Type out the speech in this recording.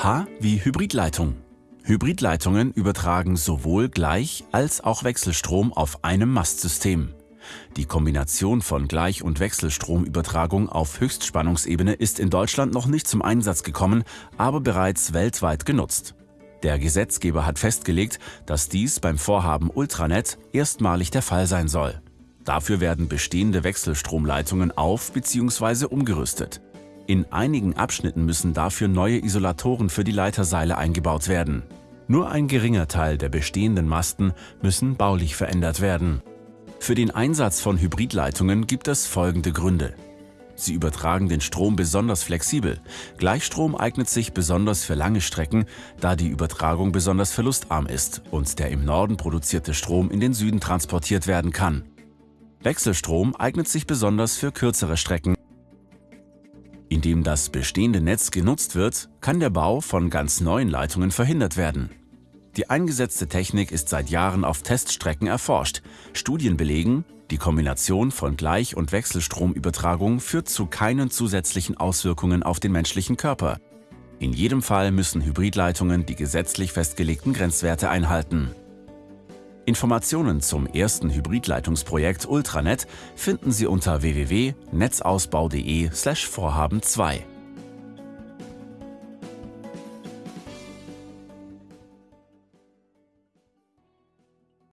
H wie Hybridleitung. Hybridleitungen übertragen sowohl Gleich- als auch Wechselstrom auf einem Mastsystem. Die Kombination von Gleich- und Wechselstromübertragung auf Höchstspannungsebene ist in Deutschland noch nicht zum Einsatz gekommen, aber bereits weltweit genutzt. Der Gesetzgeber hat festgelegt, dass dies beim Vorhaben Ultranet erstmalig der Fall sein soll. Dafür werden bestehende Wechselstromleitungen auf bzw. umgerüstet. In einigen Abschnitten müssen dafür neue Isolatoren für die Leiterseile eingebaut werden. Nur ein geringer Teil der bestehenden Masten müssen baulich verändert werden. Für den Einsatz von Hybridleitungen gibt es folgende Gründe. Sie übertragen den Strom besonders flexibel. Gleichstrom eignet sich besonders für lange Strecken, da die Übertragung besonders verlustarm ist und der im Norden produzierte Strom in den Süden transportiert werden kann. Wechselstrom eignet sich besonders für kürzere Strecken. Indem das bestehende Netz genutzt wird, kann der Bau von ganz neuen Leitungen verhindert werden. Die eingesetzte Technik ist seit Jahren auf Teststrecken erforscht. Studien belegen, die Kombination von Gleich- und Wechselstromübertragung führt zu keinen zusätzlichen Auswirkungen auf den menschlichen Körper. In jedem Fall müssen Hybridleitungen die gesetzlich festgelegten Grenzwerte einhalten. Informationen zum ersten Hybridleitungsprojekt Ultranet finden Sie unter www.netzausbau.de/vorhaben2.